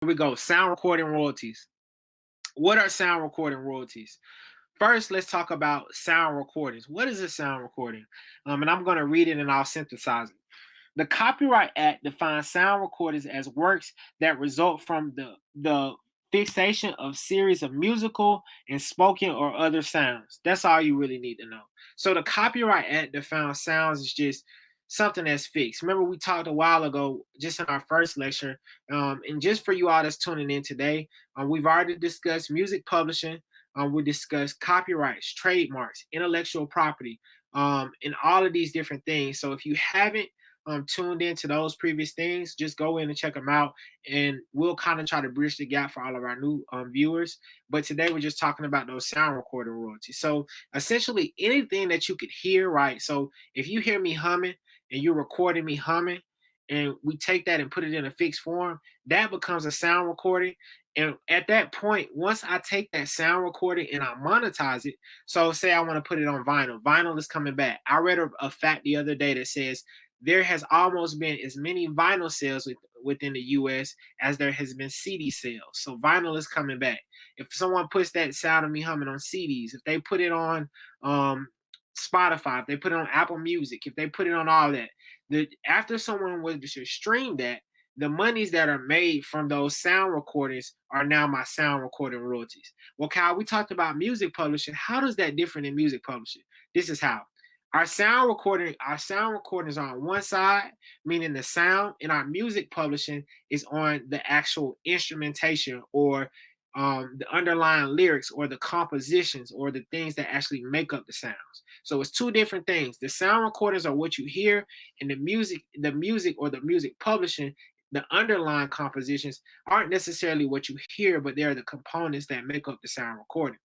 Here we go. Sound recording royalties. What are sound recording royalties? First, let's talk about sound recordings. What is a sound recording? Um, and I'm going to read it and I'll synthesize it. The Copyright Act defines sound recordings as works that result from the, the fixation of series of musical and spoken or other sounds. That's all you really need to know. So the Copyright Act defines sounds as just something that's fixed. Remember, we talked a while ago, just in our first lecture, um, and just for you all that's tuning in today, um, we've already discussed music publishing. Um, we discussed copyrights, trademarks, intellectual property, um, and all of these different things. So if you haven't um, tuned into those previous things, just go in and check them out, and we'll kind of try to bridge the gap for all of our new viewers. But today we're just talking about those sound recording royalties. So essentially, anything that you could hear, right? So if you hear me humming, and you're recording me humming and we take that and put it in a fixed form, that becomes a sound recording. And at that point, once I take that sound recording and I monetize it, so say I want to put it on vinyl, vinyl is coming back. I read a, a fact the other day that says there has almost been as many vinyl sales with, within the US as there has been CD sales. So vinyl is coming back. If someone puts that sound of me humming on CDs, if they put it on um, Spotify, if they put it on Apple Music, if they put it on all that, the after someone was to uh, stream that, the monies that are made from those sound recordings are now my sound recording royalties. Well, Kyle, we talked about music publishing. How does that differ in music publishing? This is how. Our sound recording, our sound recordings are on one side, meaning the sound, and our music publishing is on the actual instrumentation or um, the underlying lyrics or the compositions or the things that actually make up the sounds. So it's two different things. The sound recordings are what you hear, and the music, the music or the music publishing, the underlying compositions aren't necessarily what you hear, but they're the components that make up the sound recording.